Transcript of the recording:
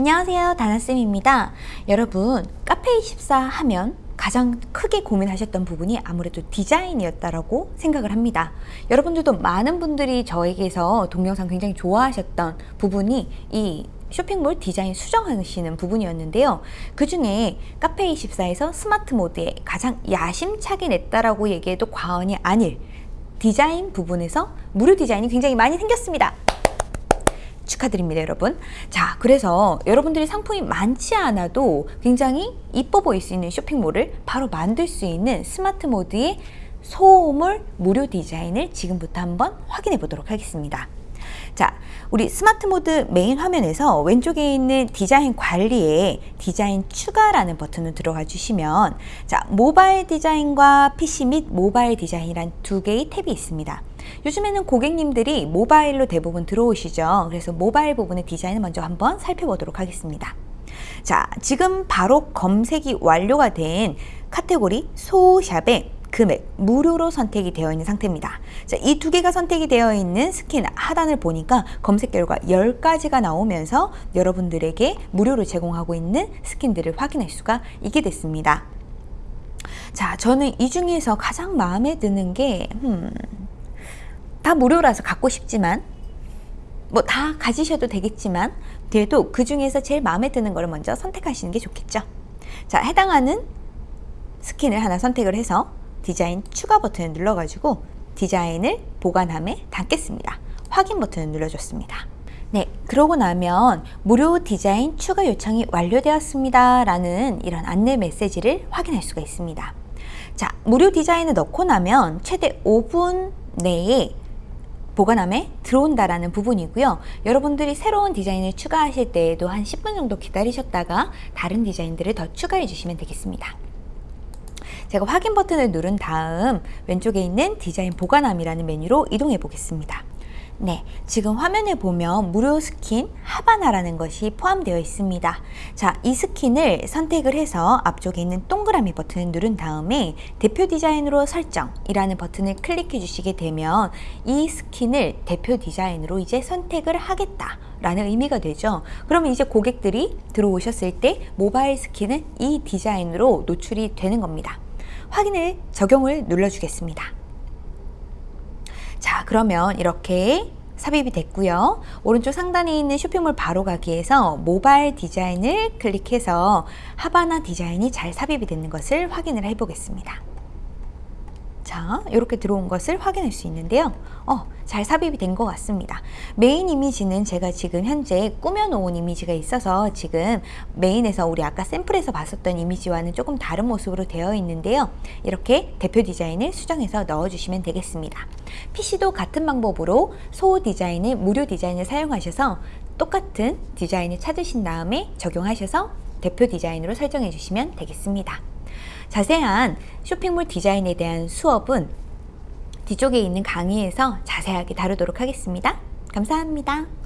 안녕하세요 다나쌤입니다. 여러분 카페24 하면 가장 크게 고민하셨던 부분이 아무래도 디자인이었다라고 생각을 합니다. 여러분들도 많은 분들이 저에게서 동영상 굉장히 좋아하셨던 부분이 이 쇼핑몰 디자인 수정하시는 부분이었는데요. 그 중에 카페24에서 스마트 모드에 가장 야심차게 냈다라고 얘기해도 과언이 아닐 디자인 부분에서 무료 디자인이 굉장히 많이 생겼습니다 축하드립니다 여러분. 자 그래서 여러분들이 상품이 많지 않아도 굉장히 이뻐 보일 수 있는 쇼핑몰을 바로 만들 수 있는 스마트 모드의 소물 무료 디자인을 지금부터 한번 확인해 보도록 하겠습니다 자, 우리 스마트 모드 메인 화면에서 왼쪽에 있는 디자인 관리에 디자인 추가라는 버튼을 들어가 주시면 자, 모바일 디자인과 PC 및 모바일 디자인이란 두 개의 탭이 있습니다. 요즘에는 고객님들이 모바일로 대부분 들어오시죠. 그래서 모바일 부분의 디자인을 먼저 한번 살펴보도록 하겠습니다. 자, 지금 바로 검색이 완료가 된 카테고리 소샵에 금액 무료로 선택이 되어 있는 상태입니다. 이 두 개가 선택이 되어 있는 스킨 하단을 보니까 검색 결과 10가지가 나오면서 여러분들에게 무료로 제공하고 있는 스킨들을 확인할 수가 있게 됐습니다. 자, 저는 이 중에서 가장 마음에 드는 게 음, 다 무료라서 갖고 싶지만 뭐 다 가지셔도 되겠지만 그래도 그 중에서 제일 마음에 드는 거를 먼저 선택하시는 게 좋겠죠. 자, 해당하는 스킨을 하나 선택을 해서 디자인 추가 버튼을 눌러가지고 디자인을 보관함에 담겠습니다. 확인 버튼을 눌러줬습니다. 네, 그러고 나면 무료 디자인 추가 요청이 완료되었습니다. 라는 이런 안내 메시지를 확인할 수가 있습니다. 자, 무료 디자인을 넣고 나면 최대 5분 내에 보관함에 들어온다라는 부분이고요. 여러분들이 새로운 디자인을 추가하실 때에도 한 10분 정도 기다리셨다가 다른 디자인들을 더 추가해 주시면 되겠습니다. 제가 확인 버튼을 누른 다음 왼쪽에 있는 디자인 보관함이라는 메뉴로 이동해 보겠습니다. 네, 지금 화면에 보면 무료 스킨 하바나라는 것이 포함되어 있습니다. 자, 이 스킨을 선택을 해서 앞쪽에 있는 동그라미 버튼을 누른 다음에 대표 디자인으로 설정이라는 버튼을 클릭해 주시게 되면 이 스킨을 대표 디자인으로 이제 선택을 하겠다 라는 의미가 되죠. 그러면 이제 고객들이 들어오셨을 때 모바일 스킨은 이 디자인으로 노출이 되는 겁니다. 확인을 적용을 눌러주겠습니다. 자 그러면 이렇게 삽입이 됐고요. 오른쪽 상단에 있는 쇼핑몰 바로 가기에서 모바일 디자인을 클릭해서 하바나 디자인이 잘 삽입이 되는 것을 확인을 해 보겠습니다. 자 이렇게 들어온 것을 확인할 수 있는데요. 어, 잘 삽입이 된 것 같습니다. 메인 이미지는 제가 지금 현재 꾸며 놓은 이미지가 있어서 지금 메인에서 우리 아까 샘플에서 봤었던 이미지와는 조금 다른 모습으로 되어 있는데요. 이렇게 대표 디자인을 수정해서 넣어 주시면 되겠습니다. PC도 같은 방법으로 소 디자인을 무료 디자인을 사용하셔서 똑같은 디자인을 찾으신 다음에 적용하셔서 대표 디자인으로 설정해 주시면 되겠습니다 자세한 쇼핑몰 디자인에 대한 수업은 뒤쪽에 있는 강의에서 자세하게 다루도록 하겠습니다. 감사합니다.